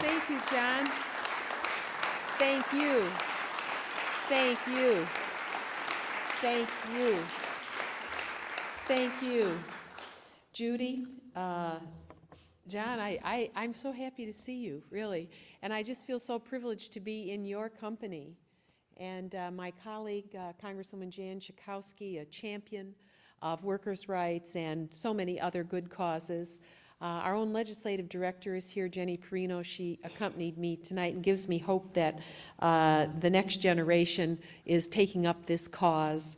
Thank you, John. Thank you. Thank you. Thank you. Thank you. Judy, uh, John, I, I, I'm so happy to see you, really. And I just feel so privileged to be in your company. And uh, my colleague, uh, Congresswoman Jan Schakowsky, a champion of workers' rights and so many other good causes. Uh, our own legislative director is here, Jenny Perino. She accompanied me tonight and gives me hope that uh, the next generation is taking up this cause.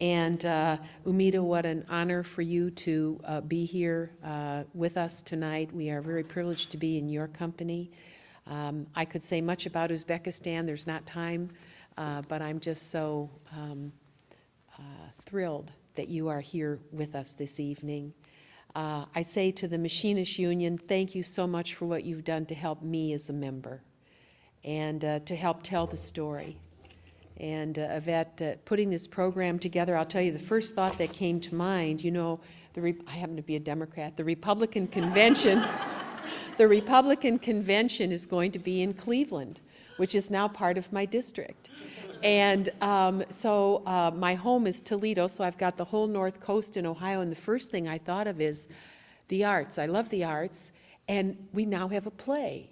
And uh, Umida, what an honor for you to uh, be here uh, with us tonight. We are very privileged to be in your company. Um, I could say much about Uzbekistan. There's not time, uh, but I'm just so um, thrilled that you are here with us this evening. Uh, I say to the Machinist Union, thank you so much for what you've done to help me as a member and uh, to help tell the story. And uh, Yvette, uh, putting this program together, I'll tell you the first thought that came to mind, you know, I happen to be a Democrat, the Republican convention, the Republican convention is going to be in Cleveland, which is now part of my district. And um, so uh, my home is Toledo, so I've got the whole north coast in Ohio, and the first thing I thought of is the arts. I love the arts, and we now have a play.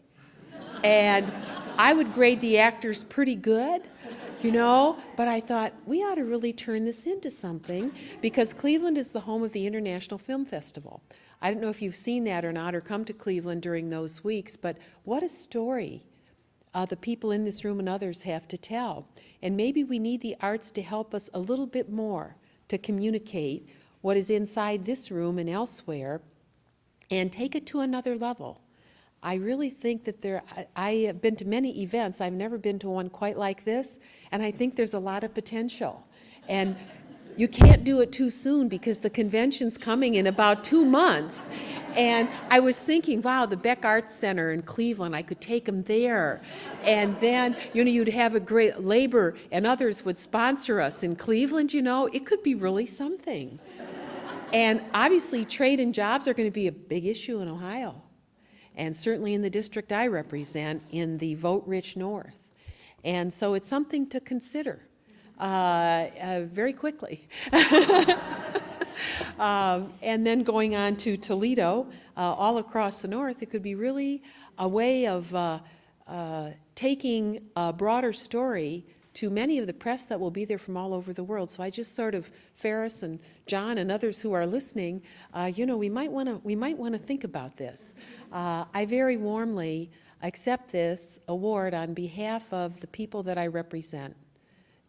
and I would grade the actors pretty good, you know, but I thought we ought to really turn this into something because Cleveland is the home of the International Film Festival. I don't know if you've seen that or not or come to Cleveland during those weeks, but what a story uh, the people in this room and others have to tell. And maybe we need the arts to help us a little bit more to communicate what is inside this room and elsewhere and take it to another level. I really think that there, I, I, have been to many events, I've never been to one quite like this, and I think there's a lot of potential. And you can't do it too soon because the convention's coming in about two months. And I was thinking, wow, the Beck Arts Center in Cleveland, I could take them there. And then, you know, you'd have a great labor and others would sponsor us in Cleveland, you know, it could be really something. And obviously trade and jobs are going to be a big issue in Ohio and certainly in the district I represent in the vote-rich North. And so it's something to consider very quickly. um, and then going on to Toledo, uh, all across the north, it could be really a way of uh, uh, taking a broader story to many of the press that will be there from all over the world. So I just sort of, Ferris and John and others who are listening, uh, you know, we might want to we might want to think about this. Uh, I very warmly accept this award on behalf of the people that I represent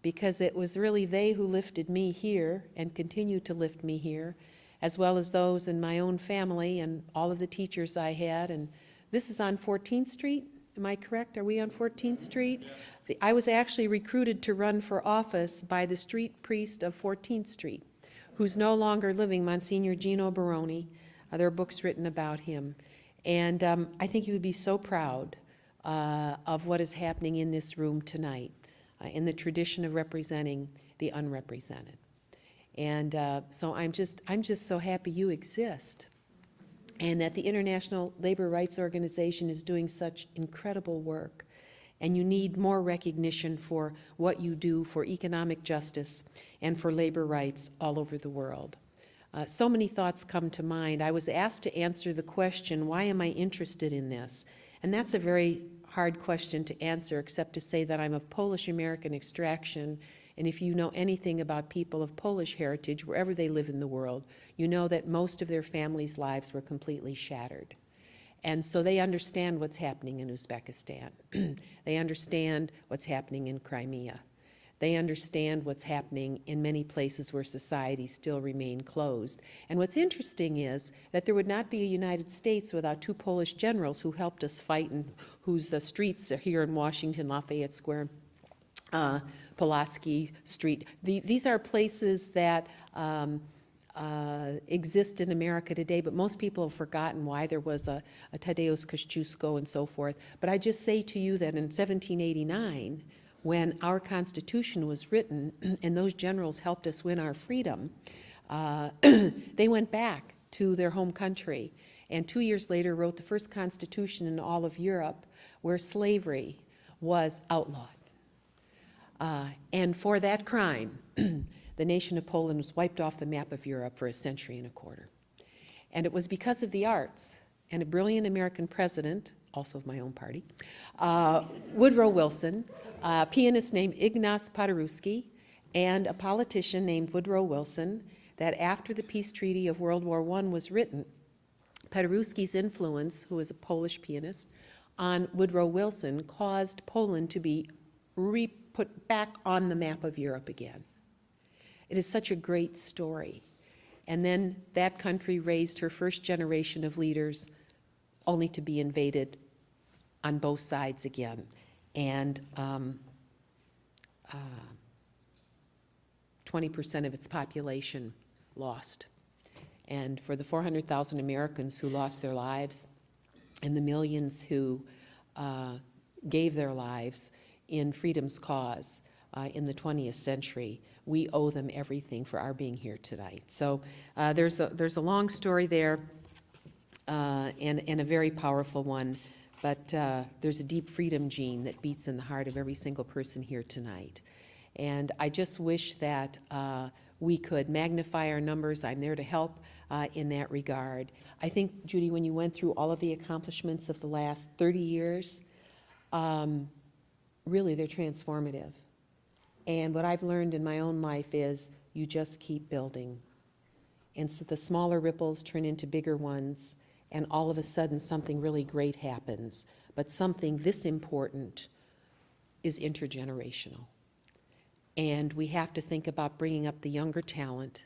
because it was really they who lifted me here and continue to lift me here, as well as those in my own family and all of the teachers I had. And this is on 14th Street, am I correct? Are we on 14th Street? The, I was actually recruited to run for office by the street priest of 14th Street, who's no longer living, Monsignor Geno Baroni. Uh, there are books written about him. And um, I think he would be so proud uh, of what is happening in this room tonight uh, in the tradition of representing the unrepresented. And uh, so I'm just, I'm just so happy you exist and that the International Labor Rights Organization is doing such incredible work. And you need more recognition for what you do for economic justice and for labor rights all over the world. Uh, so many thoughts come to mind. I was asked to answer the question, why am I interested in this? And that's a very hard question to answer except to say that I'm of Polish-American extraction and if you know anything about people of Polish heritage, wherever they live in the world, you know that most of their families' lives were completely shattered. And so they understand what's happening in Uzbekistan. they understand what's happening in Crimea. They understand what's happening in many places where societies still remain closed. And what's interesting is that there would not be a United States without two Polish generals who helped us fight and whose uh, streets are here in Washington, Lafayette Square, uh, Pulaski Street. The, these are places that um, uh, exist in America today, but most people have forgotten why there was a, a Tadeusz Kościuszko and so forth. But I just say to you that in 1789, when our Constitution was written and those generals helped us win our freedom, uh, they went back to their home country and two years later wrote the first Constitution in all of Europe where slavery was outlawed. Uh, and for that crime, the nation of Poland was wiped off the map of Europe for a century and a quarter. And it was because of the arts and a brilliant American president, also of my own party, uh, Woodrow Wilson, a pianist named Ignaz Paderewski, and a politician named Woodrow Wilson, that after the peace treaty of World War I was written, Paderewski's influence, who was a Polish pianist, on Woodrow Wilson caused Poland to be re-put back on the map of Europe again. It is such a great story. And then that country raised her first generation of leaders only to be invaded on both sides again. And um, uh, 20% of its population lost. And for the 400,000 Americans who lost their lives and the millions who uh, gave their lives in freedom's cause uh, in the 20th century, we owe them everything for our being here tonight. So uh, there's, a, there's a long story there uh, and, and a very powerful one, but uh, there's a deep freedom gene that beats in the heart of every single person here tonight. And I just wish that uh, we could magnify our numbers. I'm there to help uh, in that regard. I think, Judy, when you went through all of the accomplishments of the last 30 years, um, really they're transformative. And what I've learned in my own life is you just keep building. And so the smaller ripples turn into bigger ones, and all of a sudden something really great happens. But something this important is intergenerational. And we have to think about bringing up the younger talent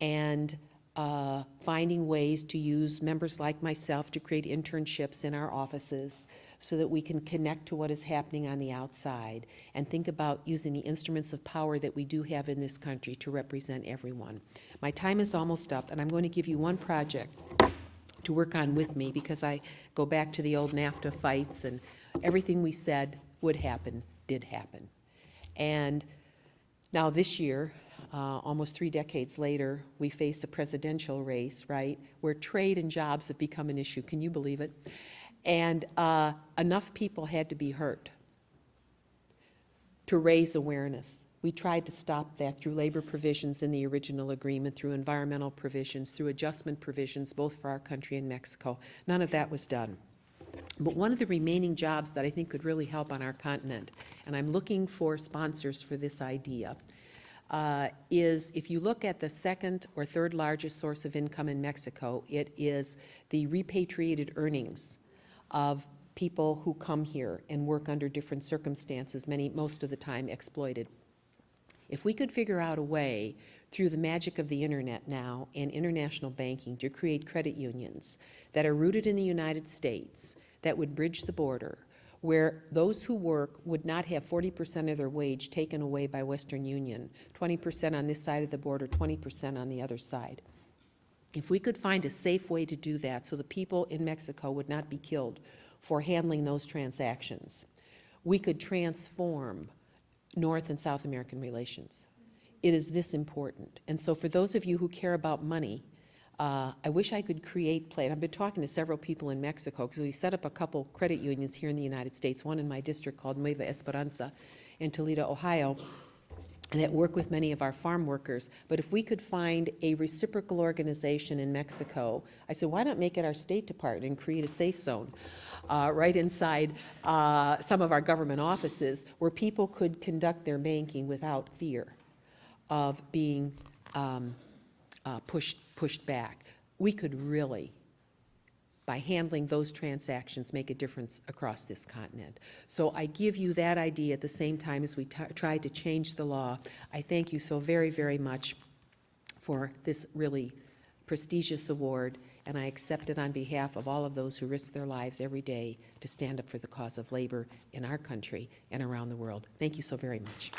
and uh, finding ways to use members like myself to create internships in our offices so that we can connect to what is happening on the outside and think about using the instruments of power that we do have in this country to represent everyone. My time is almost up, and I'm going to give you one project to work on with me because I go back to the old NAFTA fights and everything we said would happen did happen. And now this year, uh, almost three decades later, we face a presidential race, right, where trade and jobs have become an issue. Can you believe it? And uh, enough people had to be hurt to raise awareness. We tried to stop that through labor provisions in the original agreement, through environmental provisions, through adjustment provisions, both for our country and Mexico. None of that was done. But one of the remaining jobs that I think could really help on our continent, and I'm looking for sponsors for this idea, uh, is if you look at the second or third largest source of income in Mexico, it is the repatriated earnings of people who come here and work under different circumstances, many, most of the time exploited. If we could figure out a way through the magic of the internet now and international banking to create credit unions that are rooted in the United States that would bridge the border, where those who work would not have 40% of their wage taken away by Western Union, 20% on this side of the border, 20% on the other side. If we could find a safe way to do that so the people in Mexico would not be killed for handling those transactions, we could transform North and South American relations. It is this important. And so for those of you who care about money, uh, I wish I could create play. I've been talking to several people in Mexico because we set up a couple credit unions here in the United States, one in my district called Nueva Esperanza in Toledo, Ohio, that work with many of our farm workers. But if we could find a reciprocal organization in Mexico, I said, why not make it our State Department and create a safe zone uh, right inside uh, some of our government offices where people could conduct their banking without fear of being um, uh, pushed, pushed back. We could really, by handling those transactions, make a difference across this continent. So I give you that idea at the same time as we try to change the law. I thank you so very, very much for this really prestigious award, and I accept it on behalf of all of those who risk their lives every day to stand up for the cause of labor in our country and around the world. Thank you so very much.